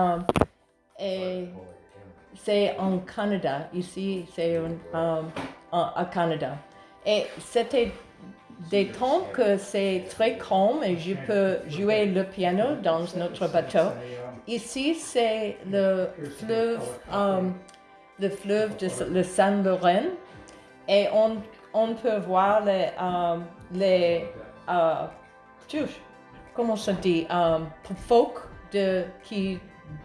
Um, et c'est en Canada. Ici, c'est um, à Canada. Et c'était des temps que c'est très calme et je peux jouer le piano dans notre bateau. Ici, c'est le fleuve, um, le fleuve de le Saint-Laurent et on, on, peut voir les, um, les uh, comment ça dit, um, phoques de, qui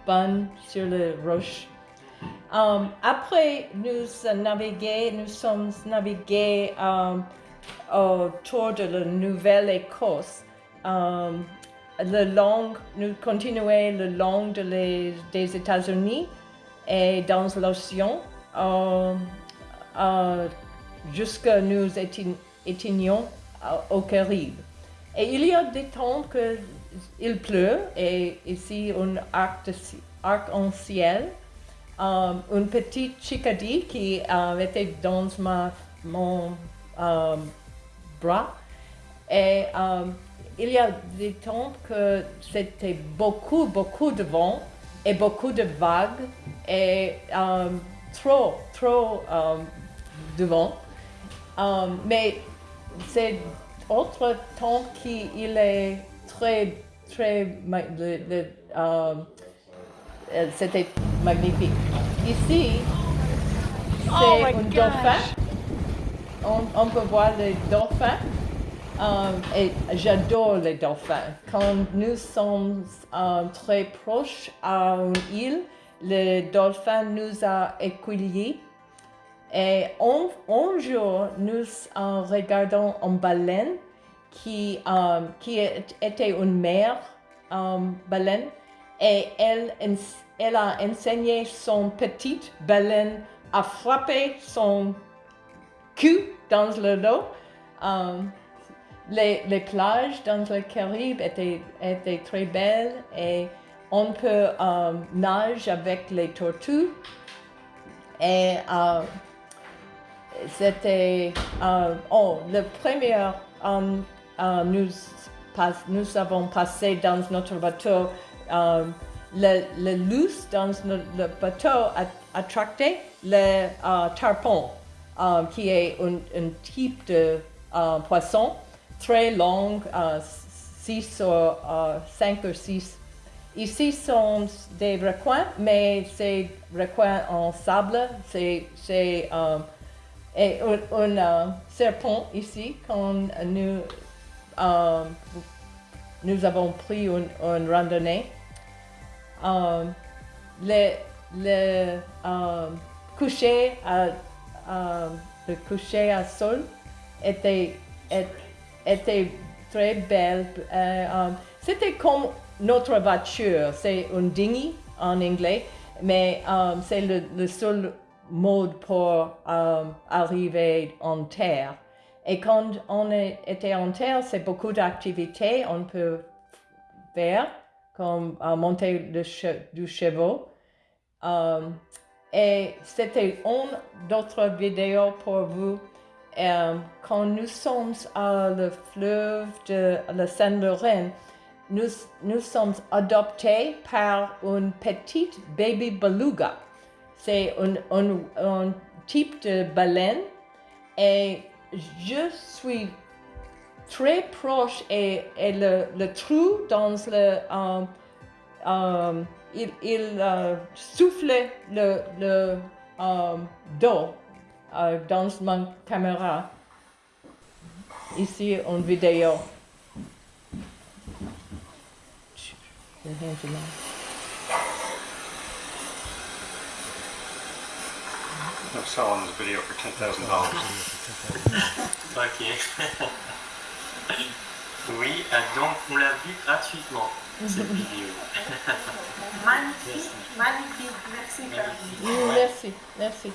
bannent sur les roches. Um, après, nous nous sommes navigués um, autour de la Nouvelle-Écosse. Um, le long, nous continuons le long de les, des États-Unis et dans l'océan uh, uh, jusqu'à nous étions au Caraïbe. Et il y a des temps que il pleut et ici un arc-en-ciel. Um, une petite chicadie qui était dans ma, mon um, bras. Et um, il y a des temps que c'était beaucoup, beaucoup de vent et beaucoup de vagues et trop, trop de vent. mais c'est autre temps qu'il est très, très, euh, c'était magnifique. Ici, oh c'est un dauphin. On, peut voir les dauphins. Euh, et j'adore les dauphins. Quand nous sommes euh, très proches à une île, le dauphin nous a accueillis. Et un, jour, nous regardons une baleine qui, qui était une mère baleine et elle, elle a enseigné son petite baleine à frapper son cul dans le dos. Um, les, les, plages dans le Caraïbe étaient, étaient, très belles et on peut um, nager avec les tortues. Et c'était, oh, le premier, um, uh, nous, nous avons passé dans notre bateau euh, le, le dans le, bateau a attracté le euh, tarpon, euh, qui est un, type de poisson très long, 6 ou 5 ou 6. Ici sont des requins, mais c'est requins en sable, c'est un, un serpent ici quand nous, nous avons pris une, randonnée. Um, le, le um, coucher à, um, à sol était, était très belle. Euh, c'était comme notre voiture, c'est un dinghy en anglais, mais c'est le, seul mode pour arriver en terre. Et quand on était en terre, c'est beaucoup d'activités on peut faire comme à monter le du cheval. Um, et c'était une d'autres vidéos pour vous. Um, quand nous sommes à le fleuve de la Saint-Laurent, nous, nous sommes adoptés par une petite baby beluga. C'est un, un, un type de baleine et je suis très proche et, le, trou dans le... Um, um, il, il uh, souffle le, le dos dans ma caméra. Ici, en vidéo. I'm selling this video for $10,000. ok. Oui, ah, donc on l'a vu gratuitement, cette vidéo. magnifique, magnifique. Merci, Merci, merci.